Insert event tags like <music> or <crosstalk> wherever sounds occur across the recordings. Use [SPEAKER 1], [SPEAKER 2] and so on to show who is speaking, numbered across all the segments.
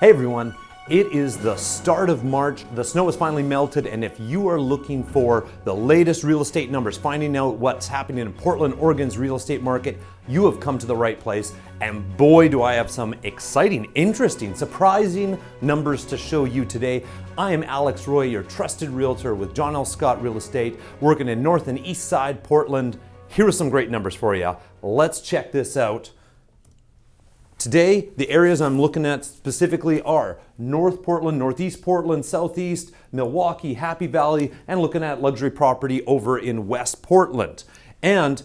[SPEAKER 1] Hey everyone, it is the start of March. The snow has finally melted, and if you are looking for the latest real estate numbers, finding out what's happening in Portland, Oregon's real estate market, you have come to the right place. And boy, do I have some exciting, interesting, surprising numbers to show you today. I am Alex Roy, your trusted realtor with John L. Scott Real Estate, working in North and East Side Portland. Here are some great numbers for you. Let's check this out. Today, the areas I'm looking at specifically are North Portland, Northeast Portland, Southeast, Milwaukie, Happy Valley, and looking at luxury property over in West Portland. And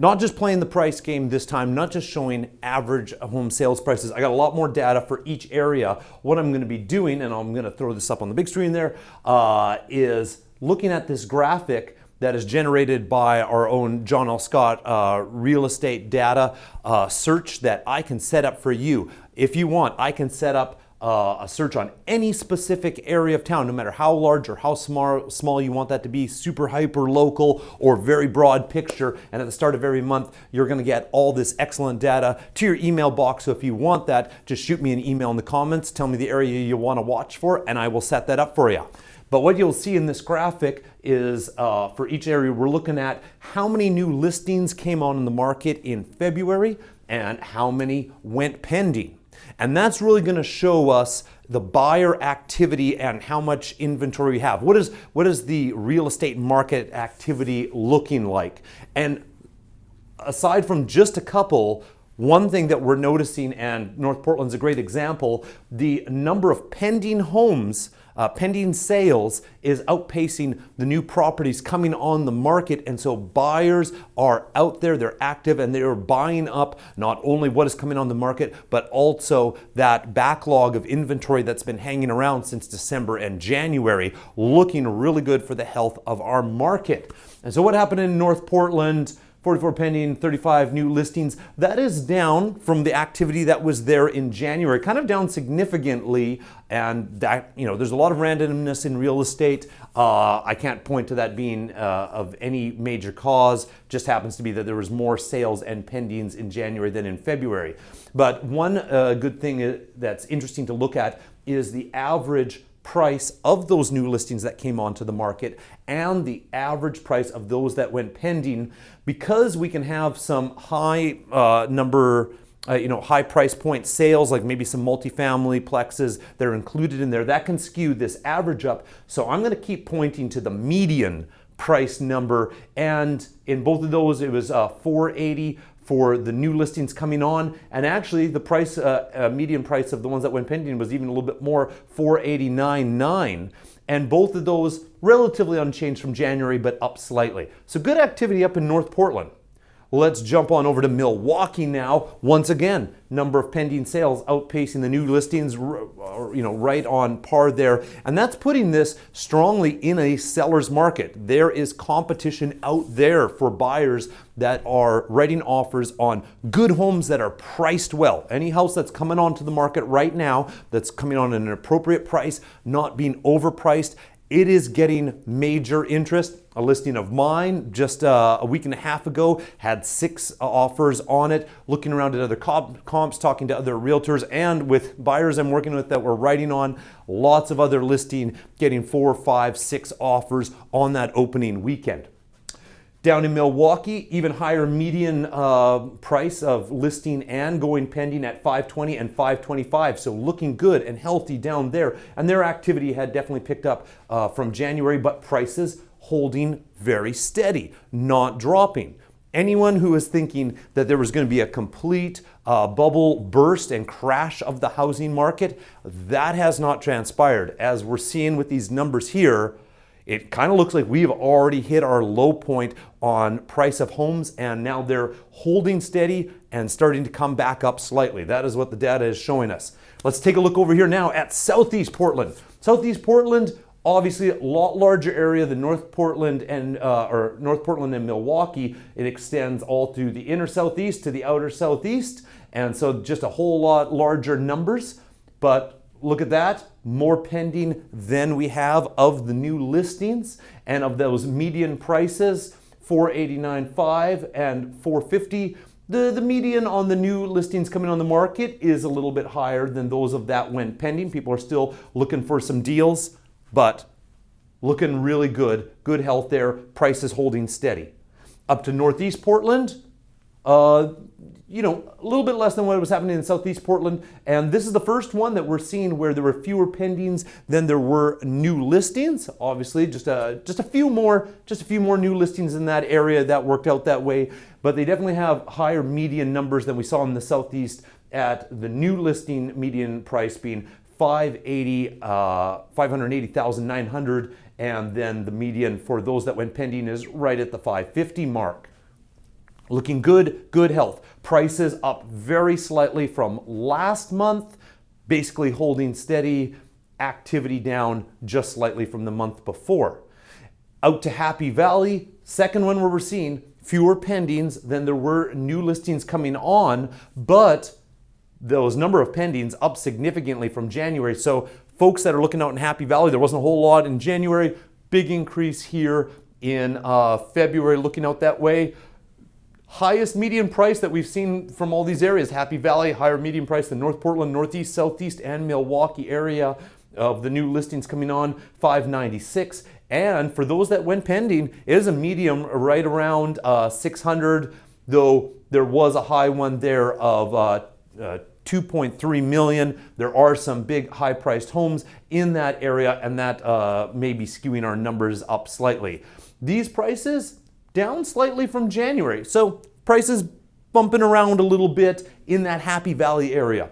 [SPEAKER 1] not just playing the price game this time, not just showing average home sales prices. I got a lot more data for each area. What I'm gonna be doing, and I'm gonna throw this up on the big screen there, uh, is looking at this graphic that is generated by our own John L. Scott uh, real estate data uh, search that I can set up for you. If you want, I can set up uh, a search on any specific area of town, no matter how large or how small, small you want that to be, super hyper local or very broad picture. And at the start of every month, you're gonna get all this excellent data to your email box. So if you want that, just shoot me an email in the comments, tell me the area you wanna watch for, and I will set that up for you. But what you'll see in this graphic is uh, for each area, we're looking at how many new listings came on in the market in February and how many went pending. And that's really gonna show us the buyer activity and how much inventory we have. What is, what is the real estate market activity looking like? And aside from just a couple, one thing that we're noticing, and North Portland's a great example, the number of pending homes uh, pending sales is outpacing the new properties coming on the market. And so buyers are out there, they're active, and they're buying up not only what is coming on the market, but also that backlog of inventory that's been hanging around since December and January, looking really good for the health of our market. And so what happened in North Portland? 44 pending, 35 new listings. That is down from the activity that was there in January, kind of down significantly. And that, you know, there's a lot of randomness in real estate. Uh, I can't point to that being uh, of any major cause. Just happens to be that there was more sales and pendings in January than in February. But one uh, good thing uh, that's interesting to look at is the average price of those new listings that came onto the market and the average price of those that went pending because we can have some high uh, number uh, you know, high price point sales, like maybe some multifamily plexes that are included in there, that can skew this average up. So I'm gonna keep pointing to the median price number. And in both of those, it was uh, 480 for the new listings coming on. And actually the price, uh, uh, median price of the ones that went pending was even a little bit more, 489.9. And both of those relatively unchanged from January, but up slightly. So good activity up in North Portland. Let's jump on over to Milwaukie now. Once again, number of pending sales outpacing the new listings, you know, right on par there. And that's putting this strongly in a seller's market. There is competition out there for buyers that are writing offers on good homes that are priced well. Any house that's coming onto the market right now that's coming on at an appropriate price, not being overpriced, it is getting major interest. A listing of mine just uh, a week and a half ago had six uh, offers on it. Looking around at other comp comps, talking to other realtors, and with buyers I'm working with that we're writing on, lots of other listing, getting four, five, six offers on that opening weekend. Down in Milwaukie, even higher median uh, price of listing and going pending at 520 and 525. So looking good and healthy down there. And their activity had definitely picked up uh, from January, but prices holding very steady, not dropping. Anyone who is thinking that there was going to be a complete uh, bubble burst and crash of the housing market, that has not transpired. As we're seeing with these numbers here, it kind of looks like we've already hit our low point on price of homes and now they're holding steady and starting to come back up slightly. That is what the data is showing us. Let's take a look over here now at Southeast Portland. Southeast Portland, obviously a lot larger area than North Portland and uh, or North Portland and Milwaukie. It extends all through the inner southeast to the outer southeast, and so just a whole lot larger numbers. But look at that, more pending than we have of the new listings and of those median prices, 489.5 and 450. The, the median on the new listings coming on the market is a little bit higher than those of that went pending. People are still looking for some deals, but looking really good. Good health there. Prices holding steady. Up to Northeast Portland, uh, you know, a little bit less than what was happening in Southeast Portland. And this is the first one that we're seeing where there were fewer pendings than there were new listings. Obviously, just a, just a few more, just a few more new listings in that area that worked out that way. But they definitely have higher median numbers than we saw in the Southeast at the new listing median price being 580, uh, 580,900. And then the median for those that went pending is right at the 550 mark. Looking good, good health. Prices up very slightly from last month, basically holding steady. Activity down just slightly from the month before. Out to Happy Valley, second one where we're seeing fewer pendings than there were new listings coming on, but those number of pendings up significantly from January. So folks that are looking out in Happy Valley, there wasn't a whole lot in January, big increase here in uh, February looking out that way highest median price that we've seen from all these areas. Happy Valley, higher median price than North Portland, Northeast, Southeast, and Milwaukie area of the new listings coming on, 596. And for those that went pending, it is a medium right around uh, 600, though there was a high one there of uh, uh, 2.3 million. There are some big high priced homes in that area, and that uh, may be skewing our numbers up slightly. These prices, down slightly from January. So prices bumping around a little bit in that Happy Valley area.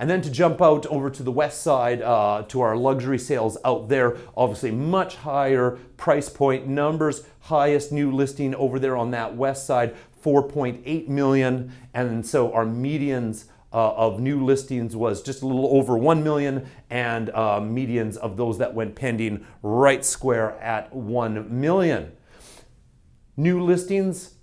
[SPEAKER 1] And then to jump out over to the west side uh, to our luxury sales out there, obviously much higher price point numbers, highest new listing over there on that west side, 4.8 million. And so our medians uh, of new listings was just a little over 1 million and uh, medians of those that went pending right square at 1 million. New listings,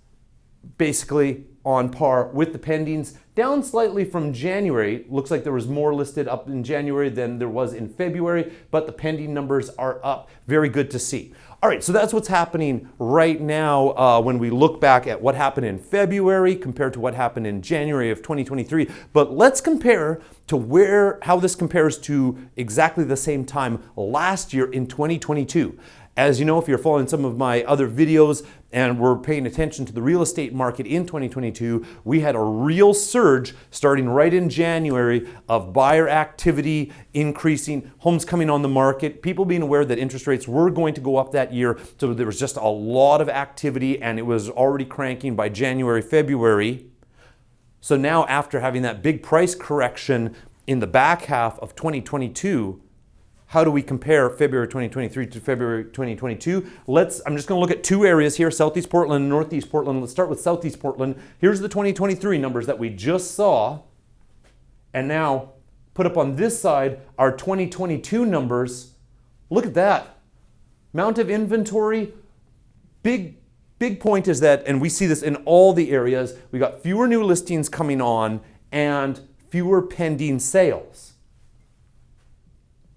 [SPEAKER 1] basically on par with the pendings, down slightly from January. Looks like there was more listed up in January than there was in February, but the pending numbers are up. Very good to see. All right, so that's what's happening right now uh, when we look back at what happened in February compared to what happened in January of 2023. But let's compare to where how this compares to exactly the same time last year in 2022. As you know, if you're following some of my other videos and we're paying attention to the real estate market in 2022, we had a real surge starting right in January of buyer activity increasing, homes coming on the market, people being aware that interest rates were going to go up that year. So there was just a lot of activity and it was already cranking by January, February. So now after having that big price correction in the back half of 2022, how do we compare February 2023 to February 2022? Let's, I'm just gonna look at two areas here, Southeast Portland and Northeast Portland. Let's start with Southeast Portland. Here's the 2023 numbers that we just saw. And now put up on this side our 2022 numbers. Look at that. Amount of inventory, big, big point is that, and we see this in all the areas, we got fewer new listings coming on and fewer pending sales.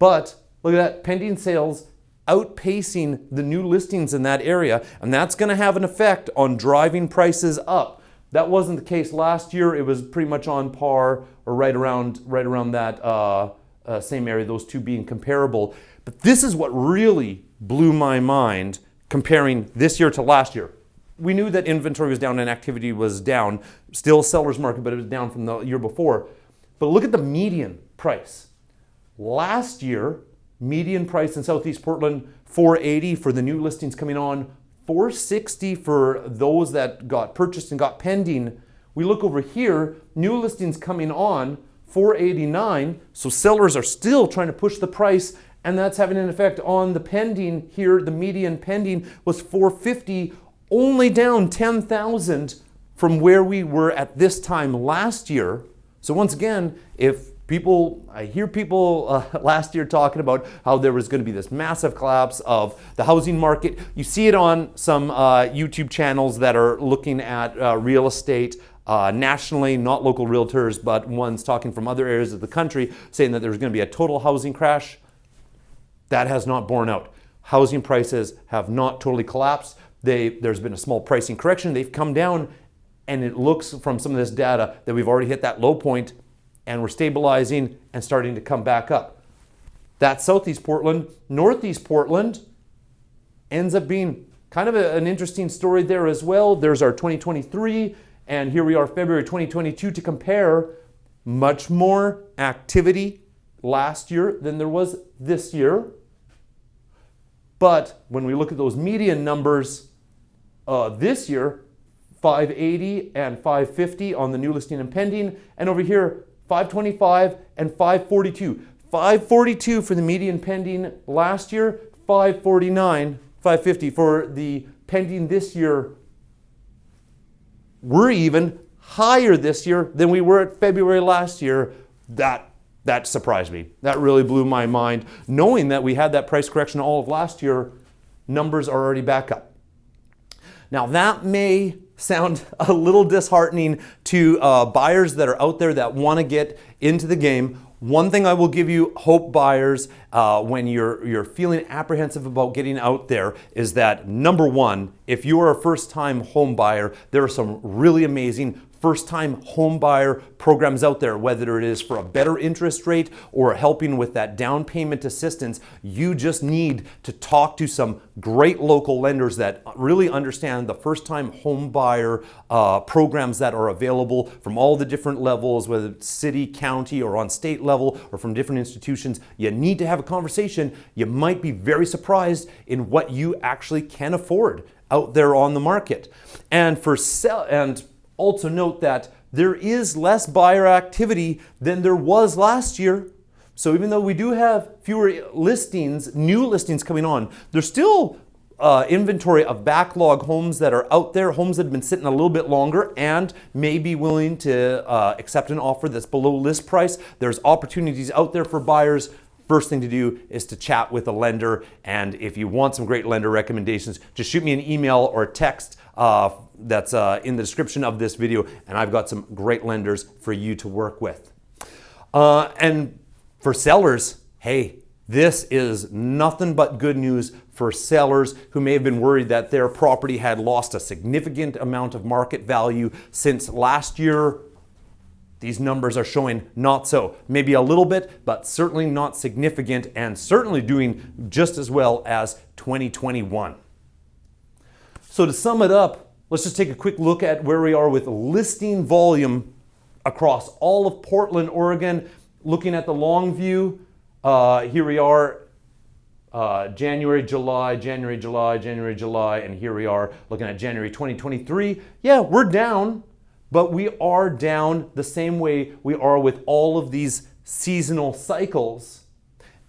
[SPEAKER 1] But Look at that, pending sales outpacing the new listings in that area, and that's going to have an effect on driving prices up. That wasn't the case last year. It was pretty much on par or right around, right around that uh, uh, same area, those two being comparable. But this is what really blew my mind comparing this year to last year. We knew that inventory was down and activity was down, still seller's market, but it was down from the year before. But look at the median price. Last year, Median price in Southeast Portland, 480 for the new listings coming on, 460 for those that got purchased and got pending. We look over here, new listings coming on, 489. So sellers are still trying to push the price and that's having an effect on the pending here. The median pending was 450, only down 10,000 from where we were at this time last year. So once again, if People, I hear people uh, <laughs> last year talking about how there was going to be this massive collapse of the housing market. You see it on some uh, YouTube channels that are looking at uh, real estate uh, nationally, not local realtors, but ones talking from other areas of the country, saying that there's going to be a total housing crash. That has not borne out. Housing prices have not totally collapsed. They, there's been a small pricing correction. They've come down And it looks from some of this data that we've already hit that low point and we're stabilizing and starting to come back up. That's Southeast Portland. Northeast Portland ends up being kind of a, an interesting story there as well. There's our 2023, and here we are, February 2022, to compare much more activity last year than there was this year. But when we look at those median numbers uh, this year, 580 and 550 on the new listing and pending, and over here, 525 and 542. 542 for the median pending last year, 549, 550 for the pending this year. We're even higher this year than we were at February last year. That that surprised me. That really blew my mind. Knowing that we had that price correction all of last year, numbers are already back up. Now that may sound <laughs> a little disheartening to uh, buyers that are out there that want to get into the game. One thing I will give you, hope buyers, uh, when you're, you're feeling apprehensive about getting out there is that number one, if you are a first time home buyer, there are some really amazing first time home buyer programs out there, whether it is for a better interest rate or helping with that down payment assistance, you just need to talk to some great local lenders that really understand the first time home buyer uh, programs that are available from all the different levels, whether it's city, county, or on state level, or from different institutions. You need to have a conversation. You might be very surprised in what you actually can afford out there on the market. And for sell and also note that there is less buyer activity than there was last year. So even though we do have fewer listings, new listings coming on, there's still uh, inventory of backlog homes that are out there, homes that have been sitting a little bit longer and may be willing to uh, accept an offer that's below list price. There's opportunities out there for buyers. First thing to do is to chat with a lender. And if you want some great lender recommendations, just shoot me an email or text uh, that's uh, in the description of this video, and I've got some great lenders for you to work with. Uh, and for sellers, hey, this is nothing but good news for sellers who may have been worried that their property had lost a significant amount of market value since last year. These numbers are showing not so. Maybe a little bit, but certainly not significant and certainly doing just as well as 2021. So to sum it up, let's just take a quick look at where we are with listing volume across all of Portland, Oregon. Looking at the long view, uh, here we are uh, January, July, January, July, January, July, and here we are looking at January 2023. Yeah, we're down, but we are down the same way we are with all of these seasonal cycles.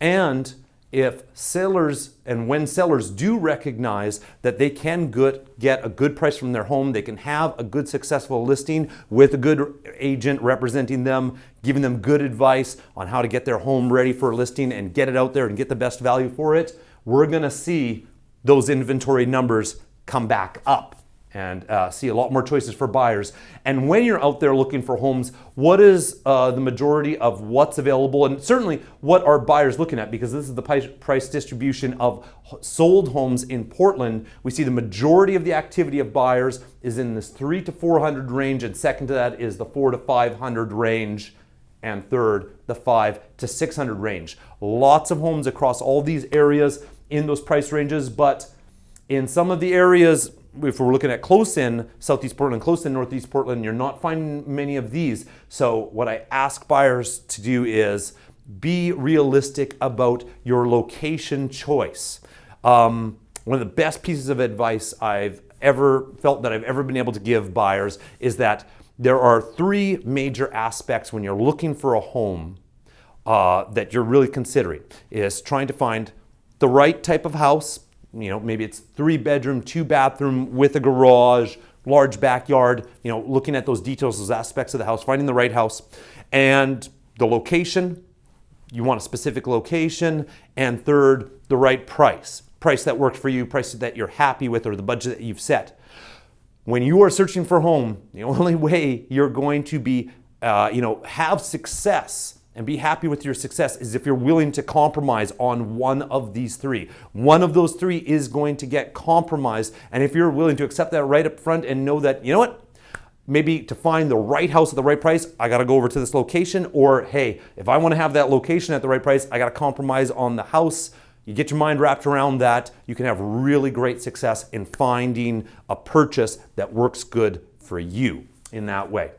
[SPEAKER 1] And if sellers and when sellers do recognize that they can good, get a good price from their home, they can have a good successful listing with a good agent representing them, giving them good advice on how to get their home ready for a listing and get it out there and get the best value for it, we're gonna see those inventory numbers come back up and uh, see a lot more choices for buyers. And when you're out there looking for homes, what is uh, the majority of what's available and certainly what are buyers looking at because this is the price distribution of sold homes in Portland. We see the majority of the activity of buyers is in this three to 400 range and second to that is the four to 500 range and third, the five to 600 range. Lots of homes across all these areas in those price ranges, but in some of the areas if we're looking at close in Southeast Portland, close in Northeast Portland, you're not finding many of these. So what I ask buyers to do is be realistic about your location choice. Um, one of the best pieces of advice I've ever felt that I've ever been able to give buyers is that there are three major aspects when you're looking for a home uh, that you're really considering is trying to find the right type of house, you know, maybe it's three bedroom, two bathroom with a garage, large backyard, you know, looking at those details, those aspects of the house, finding the right house. And the location, you want a specific location. And third, the right price. Price that works for you, price that you're happy with, or the budget that you've set. When you are searching for a home, the <laughs> only way you're going to be, uh, you know, have success and be happy with your success is if you're willing to compromise on one of these three. One of those three is going to get compromised. And if you're willing to accept that right up front and know that, you know what, maybe to find the right house at the right price, I got to go over to this location. Or hey, if I want to have that location at the right price, I got to compromise on the house. You get your mind wrapped around that, you can have really great success in finding a purchase that works good for you in that way.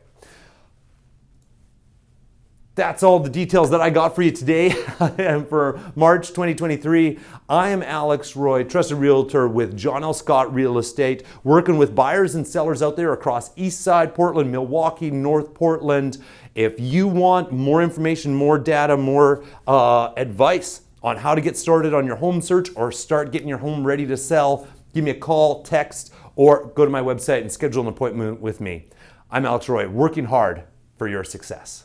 [SPEAKER 1] That's all the details that I got for you today <laughs> and for March 2023. I am Alex Roy, trusted realtor with John L. Scott Real Estate, working with buyers and sellers out there across East Side, Portland, Milwaukie, North Portland. If you want more information, more data, more uh, advice on how to get started on your home search or start getting your home ready to sell, give me a call, text, or go to my website and schedule an appointment with me. I'm Alex Roy, working hard for your success.